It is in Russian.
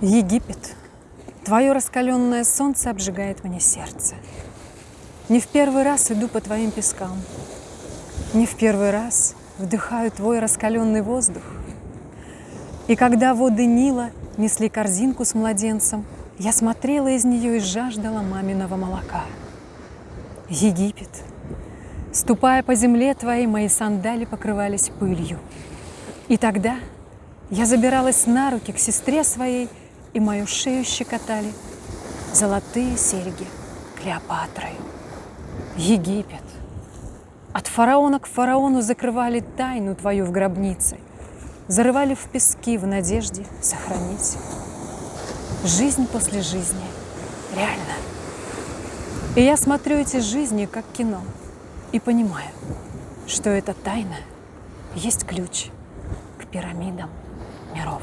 Египет, твое раскаленное солнце обжигает мне сердце. Не в первый раз иду по твоим пескам, не в первый раз вдыхаю твой раскаленный воздух. И когда воды Нила несли корзинку с младенцем, я смотрела из нее и жаждала маминого молока. Египет, ступая по земле твоей, мои сандали покрывались пылью. И тогда я забиралась на руки к сестре своей и мою шею щекотали золотые серьги Клеопатрой. Египет. От фараона к фараону закрывали тайну твою в гробнице, зарывали в пески в надежде сохранить. Жизнь после жизни реально. И я смотрю эти жизни как кино и понимаю, что эта тайна есть ключ к пирамидам миров.